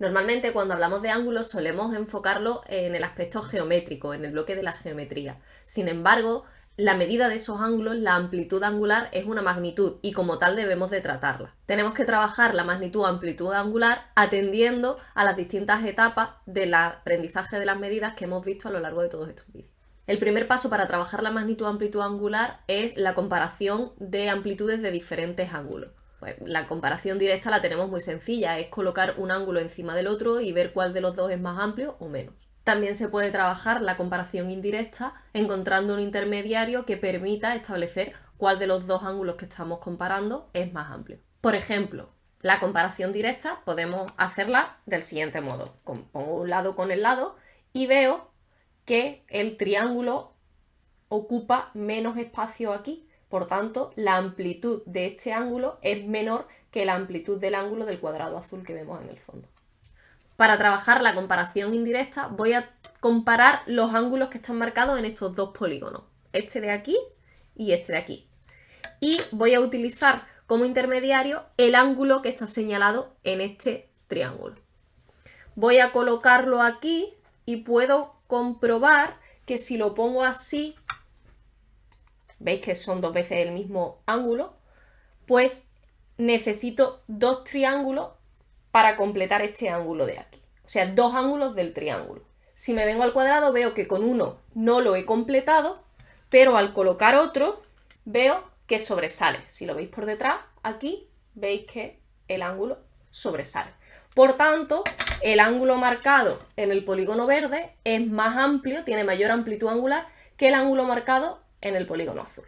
Normalmente cuando hablamos de ángulos solemos enfocarlo en el aspecto geométrico, en el bloque de la geometría. Sin embargo, la medida de esos ángulos, la amplitud angular, es una magnitud y como tal debemos de tratarla. Tenemos que trabajar la magnitud amplitud angular atendiendo a las distintas etapas del aprendizaje de las medidas que hemos visto a lo largo de todos estos vídeos. El primer paso para trabajar la magnitud amplitud angular es la comparación de amplitudes de diferentes ángulos. Pues la comparación directa la tenemos muy sencilla, es colocar un ángulo encima del otro y ver cuál de los dos es más amplio o menos. También se puede trabajar la comparación indirecta encontrando un intermediario que permita establecer cuál de los dos ángulos que estamos comparando es más amplio. Por ejemplo, la comparación directa podemos hacerla del siguiente modo. Pongo un lado con el lado y veo que el triángulo ocupa menos espacio aquí. Por tanto, la amplitud de este ángulo es menor que la amplitud del ángulo del cuadrado azul que vemos en el fondo. Para trabajar la comparación indirecta voy a comparar los ángulos que están marcados en estos dos polígonos, este de aquí y este de aquí. Y voy a utilizar como intermediario el ángulo que está señalado en este triángulo. Voy a colocarlo aquí y puedo comprobar que si lo pongo así, veis que son dos veces el mismo ángulo, pues necesito dos triángulos para completar este ángulo de aquí. O sea, dos ángulos del triángulo. Si me vengo al cuadrado veo que con uno no lo he completado, pero al colocar otro veo que sobresale. Si lo veis por detrás, aquí veis que el ángulo sobresale. Por tanto, el ángulo marcado en el polígono verde es más amplio, tiene mayor amplitud angular que el ángulo marcado en el polígono azul.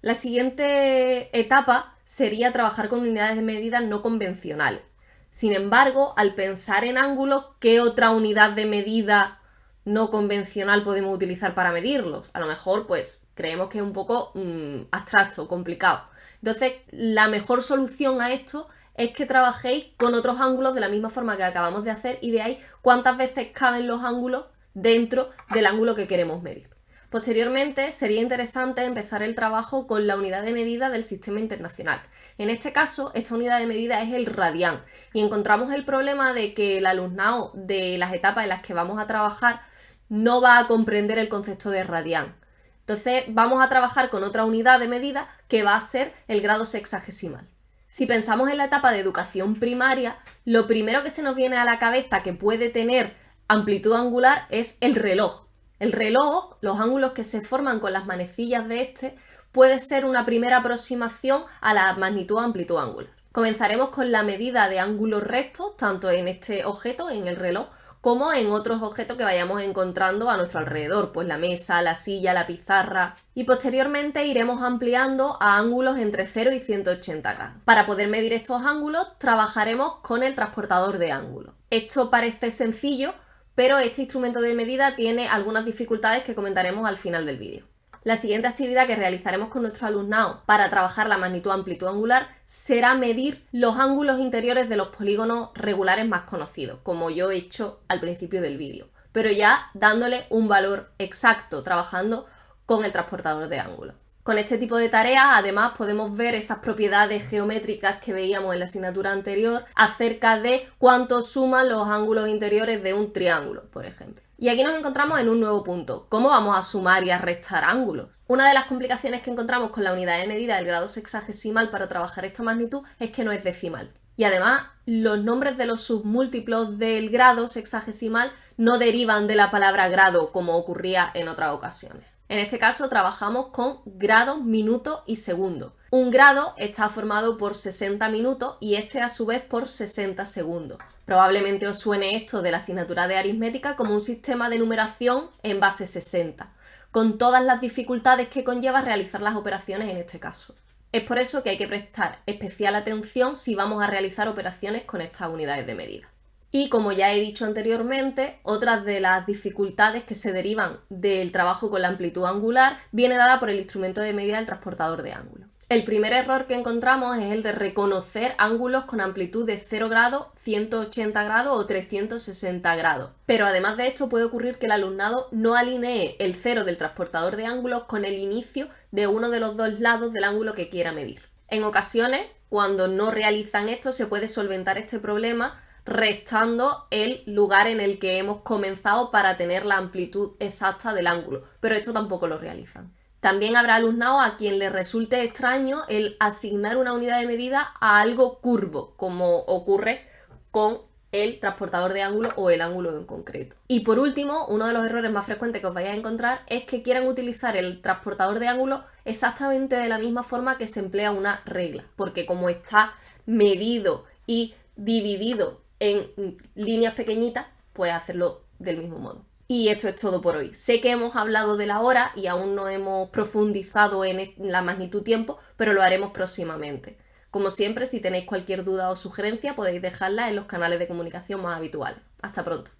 La siguiente etapa sería trabajar con unidades de medida no convencionales. Sin embargo, al pensar en ángulos, ¿qué otra unidad de medida no convencional podemos utilizar para medirlos? A lo mejor, pues, creemos que es un poco mm, abstracto, complicado. Entonces, la mejor solución a esto es que trabajéis con otros ángulos de la misma forma que acabamos de hacer y veáis cuántas veces caben los ángulos dentro del ángulo que queremos medir. Posteriormente, sería interesante empezar el trabajo con la unidad de medida del sistema internacional. En este caso, esta unidad de medida es el radián y encontramos el problema de que el alumnado de las etapas en las que vamos a trabajar no va a comprender el concepto de radián. Entonces, vamos a trabajar con otra unidad de medida que va a ser el grado sexagesimal. Si pensamos en la etapa de educación primaria, lo primero que se nos viene a la cabeza que puede tener amplitud angular es el reloj, el reloj, los ángulos que se forman con las manecillas de este, puede ser una primera aproximación a la magnitud amplitud angular. Comenzaremos con la medida de ángulos rectos, tanto en este objeto, en el reloj, como en otros objetos que vayamos encontrando a nuestro alrededor, pues la mesa, la silla, la pizarra, y posteriormente iremos ampliando a ángulos entre 0 y 180 grados. Para poder medir estos ángulos trabajaremos con el transportador de ángulos. Esto parece sencillo, pero este instrumento de medida tiene algunas dificultades que comentaremos al final del vídeo. La siguiente actividad que realizaremos con nuestro alumnado para trabajar la magnitud amplitud angular será medir los ángulos interiores de los polígonos regulares más conocidos, como yo he hecho al principio del vídeo, pero ya dándole un valor exacto, trabajando con el transportador de ángulos. Con este tipo de tareas, además, podemos ver esas propiedades geométricas que veíamos en la asignatura anterior acerca de cuánto suman los ángulos interiores de un triángulo, por ejemplo. Y aquí nos encontramos en un nuevo punto. ¿Cómo vamos a sumar y a restar ángulos? Una de las complicaciones que encontramos con la unidad de medida del grado sexagesimal para trabajar esta magnitud es que no es decimal. Y además, los nombres de los submúltiplos del grado sexagesimal no derivan de la palabra grado como ocurría en otras ocasiones. En este caso trabajamos con grados, minutos y segundos. Un grado está formado por 60 minutos y este a su vez por 60 segundos. Probablemente os suene esto de la asignatura de aritmética como un sistema de numeración en base 60, con todas las dificultades que conlleva realizar las operaciones en este caso. Es por eso que hay que prestar especial atención si vamos a realizar operaciones con estas unidades de medida. Y como ya he dicho anteriormente, otras de las dificultades que se derivan del trabajo con la amplitud angular viene dada por el instrumento de medida del transportador de ángulo. El primer error que encontramos es el de reconocer ángulos con amplitud de 0 grados, 180 grados o 360 grados. Pero además de esto puede ocurrir que el alumnado no alinee el cero del transportador de ángulos con el inicio de uno de los dos lados del ángulo que quiera medir. En ocasiones, cuando no realizan esto, se puede solventar este problema restando el lugar en el que hemos comenzado para tener la amplitud exacta del ángulo, pero esto tampoco lo realizan. También habrá alumnado a quien le resulte extraño el asignar una unidad de medida a algo curvo, como ocurre con el transportador de ángulo o el ángulo en concreto. Y por último, uno de los errores más frecuentes que os vais a encontrar es que quieran utilizar el transportador de ángulo exactamente de la misma forma que se emplea una regla, porque como está medido y dividido en líneas pequeñitas, puede hacerlo del mismo modo. Y esto es todo por hoy. Sé que hemos hablado de la hora y aún no hemos profundizado en la magnitud tiempo, pero lo haremos próximamente. Como siempre, si tenéis cualquier duda o sugerencia, podéis dejarla en los canales de comunicación más habituales. Hasta pronto.